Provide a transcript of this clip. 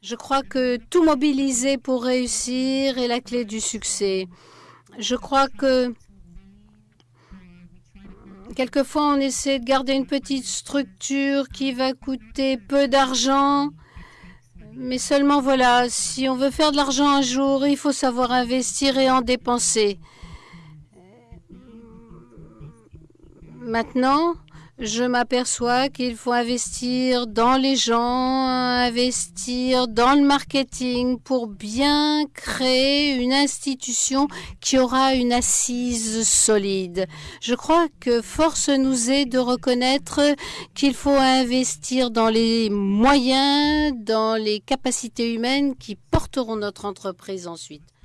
Je crois que tout mobiliser pour réussir est la clé du succès. Je crois que quelquefois on essaie de garder une petite structure qui va coûter peu d'argent. Mais seulement voilà, si on veut faire de l'argent un jour, il faut savoir investir et en dépenser. Maintenant, je m'aperçois qu'il faut investir dans les gens, investir dans le marketing pour bien créer une institution qui aura une assise solide. Je crois que force nous est de reconnaître qu'il faut investir dans les moyens, dans les capacités humaines qui porteront notre entreprise ensuite.